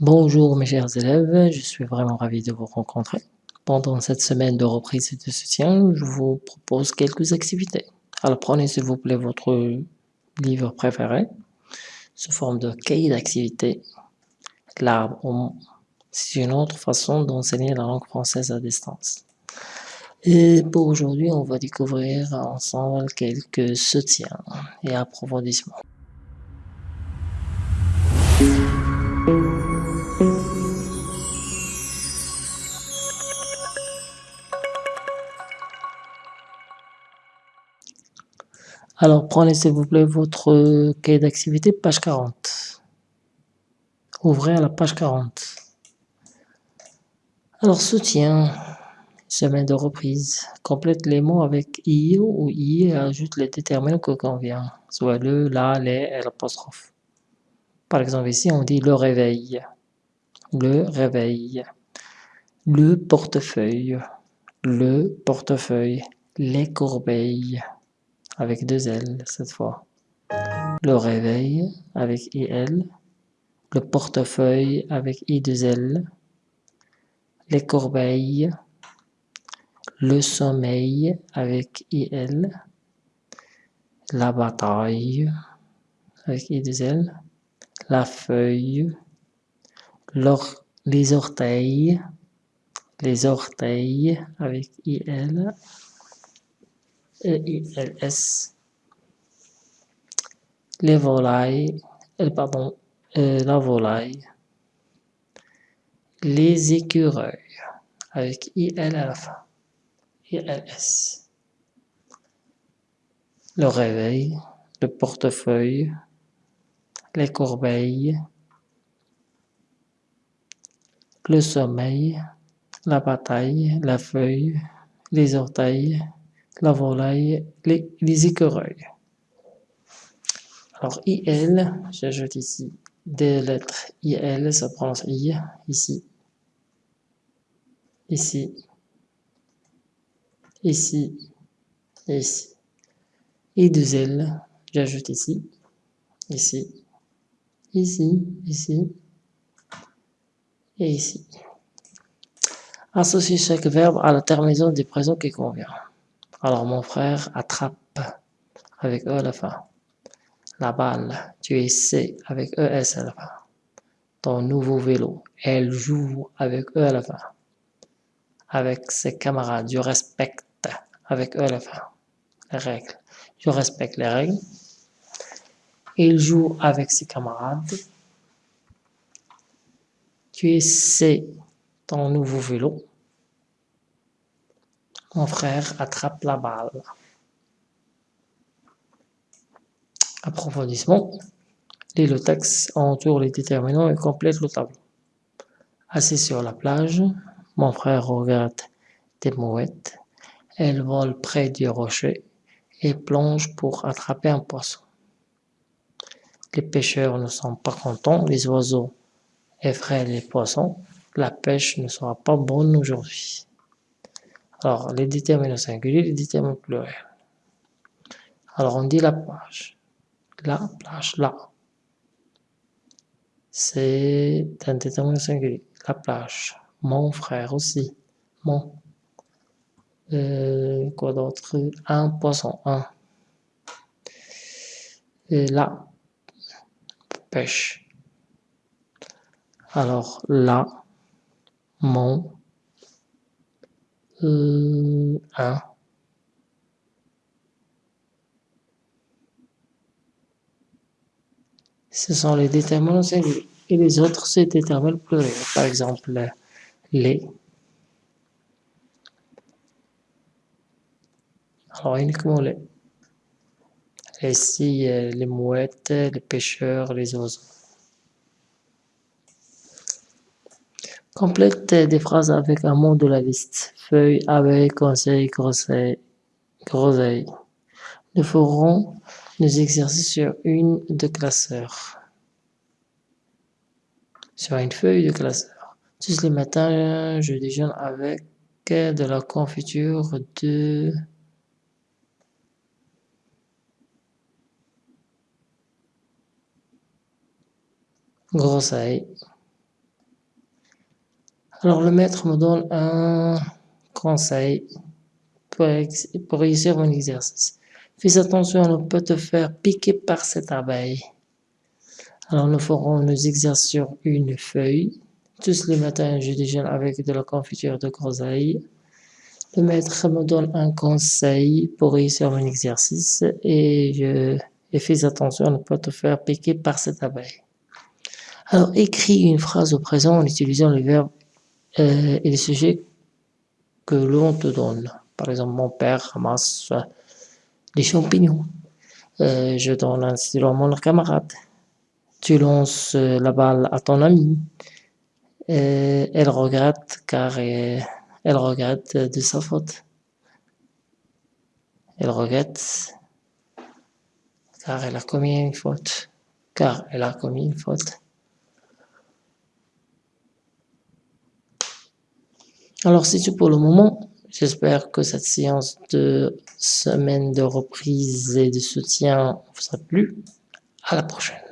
Bonjour mes chers élèves, je suis vraiment ravi de vous rencontrer. Pendant cette semaine de reprise et de soutien, je vous propose quelques activités. Alors prenez s'il vous plaît votre livre préféré, sous forme de cahier d'activité. L'arbre, c'est une autre façon d'enseigner la langue française à distance. Et pour aujourd'hui, on va découvrir ensemble quelques soutiens et approfondissements. Alors, prenez s'il vous plaît votre cahier d'activité, page 40. Ouvrez à la page 40. Alors, soutien, semaine de reprise. Complète les mots avec i ou i et ajoute les déterminants que convient, soit le, la, les et l'apostrophe. Par exemple, ici, on dit le réveil, le réveil, le portefeuille, le portefeuille, les corbeilles, avec deux L cette fois. Le réveil avec IL, le portefeuille avec I2L, les corbeilles, le sommeil avec IL, la bataille avec I2L, la feuille, les orteils, les orteils avec IL, E-I-L-S, les volailles, euh, pardon, euh, la volaille, les écureuils, avec I-L à la fin, I-L-S, le réveil, le portefeuille, les corbeilles, le sommeil, la bataille, la feuille, les orteils, la volaille, les, les écureuils. Alors IL, j'ajoute ici des lettres IL, ça prend I, ici, ici, ici, ici. Et deux L, j'ajoute ici, ici, ici, ici, et ici. Associer chaque verbe à la terminaison du présent qui convient. Alors mon frère attrape avec E à la fin. La balle, tu essaies avec ES à la fin. Ton nouveau vélo, elle joue avec E à la fin. Avec ses camarades, je respecte avec E à la fin. Les règles, je respecte les règles. Il joue avec ses camarades. Tu essaies ton nouveau vélo. Mon frère attrape la balle. Approfondissement. Lis le texte, entoure les déterminants et complète le tableau. Assis sur la plage, mon frère regarde des mouettes. Elles volent près du rocher et plongent pour attraper un poisson. Les pêcheurs ne sont pas contents, les oiseaux effraient les poissons. La pêche ne sera pas bonne aujourd'hui. Alors, les déterminants singuliers, les déterminants pluriels. Alors, on dit la plage. La plage, là. C'est un déterminant singulier. La plage. Mon frère aussi. Mon. Euh, quoi d'autre? Un poisson. Un. Et là. Pêche. Alors, là. Mon euh. Ce sont les déterminants singuliers. Et les autres, c'est déterminants pluriels. Par exemple, les. Alors, uniquement les. Ici, les mouettes, les pêcheurs, les oiseaux. Complète des phrases avec un mot de la liste. Feuille, abeille, conseil, groseille. groseille. Nous ferons nos exercices sur une de classeur. Sur une feuille de classeur. Tous les matins, je déjeune avec de la confiture de... groseille. Alors le maître me donne un conseil pour, réussir mon exercice. Fais attention ne pas te faire piquer par cette abeille. Alors nous ferons nos exercices sur une feuille. Tous les matins, je déjeune avec de la confiture de groseille. Le maître me donne un conseil pour réussir mon exercice et je fais attention à ne pas te faire piquer par cette abeille. Alors écris une phrase au présent en utilisant le verbe euh, et les sujets que l'on te donne. Par exemple, mon père ramasse les champignons. Euh, je donne un stylo à mon camarade. Tu lances la balle à ton ami. Euh, elle regrette car elle regrette de sa faute. Elle regrette car elle a commis une faute. Car elle a commis une faute. Alors c'est tout pour le moment. J'espère que cette séance de semaine de reprise et de soutien vous a plu. À la prochaine.